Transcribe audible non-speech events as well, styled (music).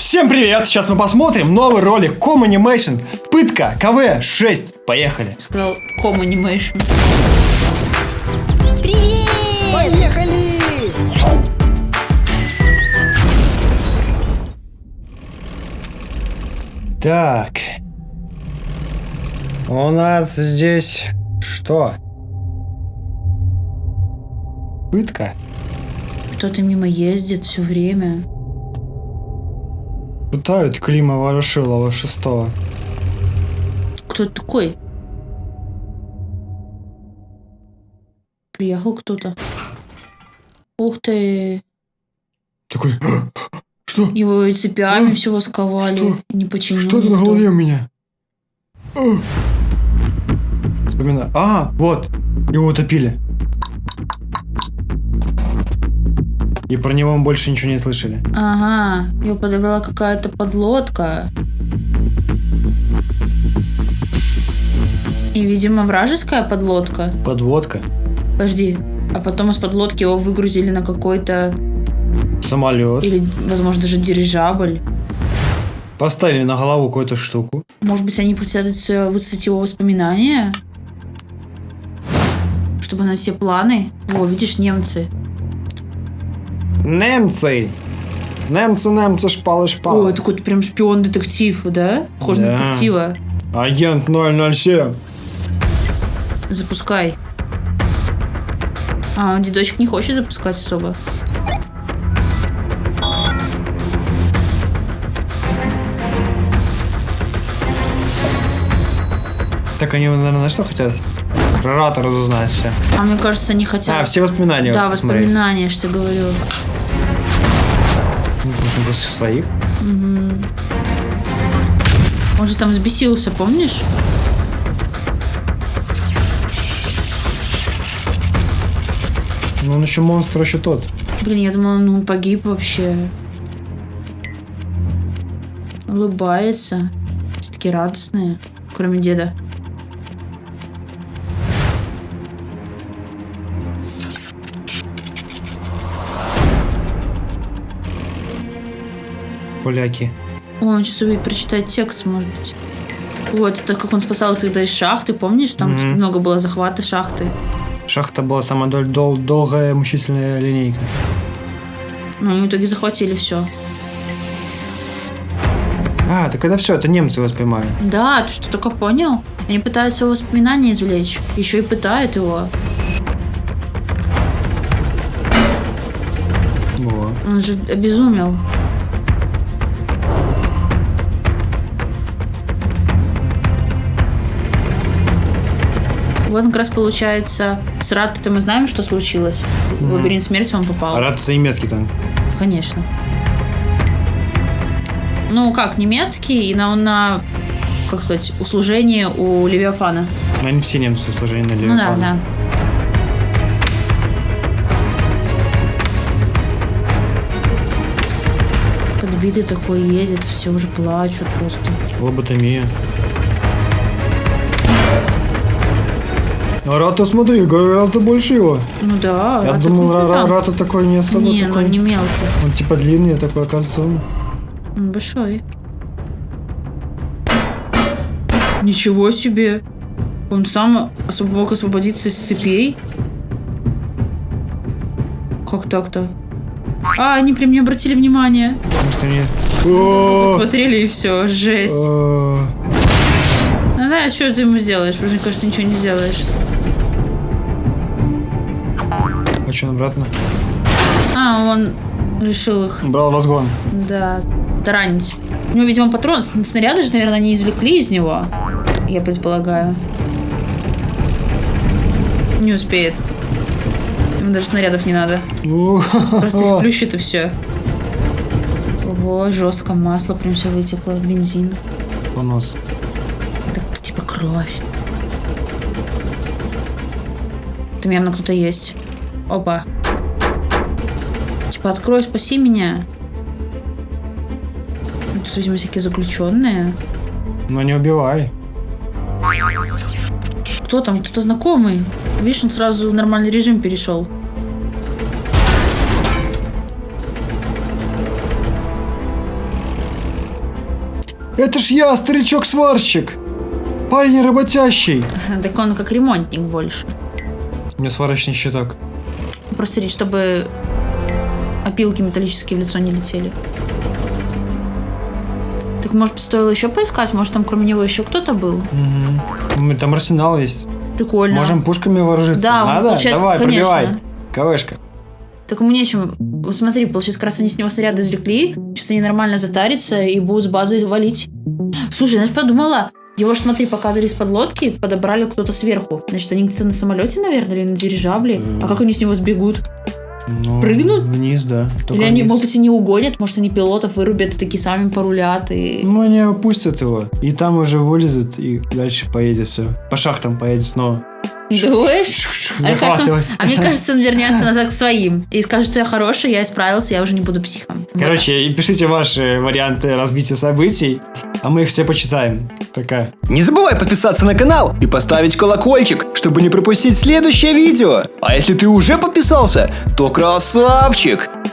Всем привет! Сейчас мы посмотрим новый ролик Ком Animation Пытка КВ-6. Поехали! Сказал ком анимейшн. Поехали! Так. У нас здесь что? Пытка? Кто-то мимо ездит все время. Пытают Клима Ворошилова шестого. Кто такой? Приехал кто-то. Ух ты. Такой, что? Его цепями А? всего сковали. Что? Не починил. Что-то на голове у меня. А. Вспоминаю. А, вот. Его утопили. И про него мы больше ничего не слышали. Ага, его подобрала какая-то подлодка. И, видимо, вражеская подлодка. Подводка. Подожди, а потом из подлодки его выгрузили на какой-то, Самолет. или, возможно, даже дирижабль. Поставили на голову какую-то штуку. Может быть, они хотят высадить его воспоминания? Чтобы на все планы. О, видишь, немцы. Немцы! Немцы, немцы, шпалы, О, шпалы. такой прям шпион-детектив, да? Похож на Да. детектива. Агент 007. Запускай. А, дедочек не хочет запускать особо. Так они, наверное, на что хотят? Про Рата разузнать все. А мне кажется, не хотят. А, все воспоминания Да, посмотреть. воспоминания, что говорю. Ну, Нужно после своих. Мгм. Он же там взбесился, помнишь? Ну, он еще монстр, еще тот. Блин, я думала, ну он погиб вообще. Улыбается. Все такие радостные. Кроме деда. Поляки. О, он сейчас умеет прочитать текст, может быть. Вот, это как он спасал их тогда из шахты, помнишь? Там Мгм. много было захвата шахты. Шахта была самая дол- дол- долгая мучительная линейка. Но они в итоге захватили все. А, так это все, это немцы его поймали. Да, ты что, только понял? Они пытаются его воспоминания извлечь. Еще и пытают его. Во. Он же обезумел. Вот как раз получается, с Раттой мы знаем, что случилось. В лабиринт смерти он попал. А Рат это немецкий танк. Конечно. Ну, как, немецкий, и на, на как сказать, услужение у Левиафана. Но они все немцы сложения на Ну да, Левиафана. да. Подбитый такой ездит, все уже плачут просто. Лоботомия. А Рата, смотри, гораздо больше его. Ну да. Я а думал, Ра-. Рата такой не особо Не, ну такой. он не мелкий. Он типа длинный, такой, оказывается, он... Он большой. Ничего себе. Он сам мог освободиться из цепей. Как так-то? А, они при мне обратили внимание. Может, они... О! Посмотрели и все, жесть. Да, что ты ему сделаешь? Уже, кажется, ничего не сделаешь. А что, обратно? А, он решил их, Брал возгон. да, таранить. У него, видимо, патрон, снаряды же, наверное, не извлекли из него. Я предполагаю. Не успеет. Ему даже снарядов не надо. Просто их плющит и все. Ого, жестко масло прям все вытекло, бензин. Понос. Кровь. Там явно кто-то есть. Опа. Типа, открой, спаси меня. Ну, Тут, видимо, всякие заключенные. Ну не убивай. Кто там? Кто-то знакомый. Видишь, он сразу в нормальный режим перешел. Это ж я, старичок-сварщик. Парень работящий. (laughs) Так он как ремонтник больше. У меня сварочный щиток. Просто речь, чтобы опилки металлические в лицо не летели. Так может стоило еще поискать? Может там кроме него еще кто-то был? Угу. Там арсенал есть. Прикольно. Можем пушками вооружиться. Да, Надо? получается, Давай, конечно. пробивай. КВшка. Так мне чем? Вот смотри, получается, как раз они с него снаряды извлекли. Сейчас они нормально затарятся и будут с базы валить. Слушай, я подумала, его ж, смотри, показывали из-под лодки, подобрали кто-то сверху. Значит, они где-то на самолете, наверное, или на дирижабле. А как они с него сбегут? Ну, Прыгнут? Вниз, да. Только или они, вниз. может быть, и не угонят? Может, они пилотов вырубят и такие сами порулят и... Ну, они опустят его. И там уже вылезут, и дальше поедет все. По шахтам поедет снова. Думаешь? А мне, кажется, он, а мне кажется, он вернется назад к своим и скажет, что я хороший, я исправился, я уже не буду психом. Короче, и пишите ваши варианты разбития событий, а мы их все почитаем. Пока. Не забывай подписаться на канал и поставить колокольчик, чтобы не пропустить следующее видео. А если ты уже подписался, то красавчик!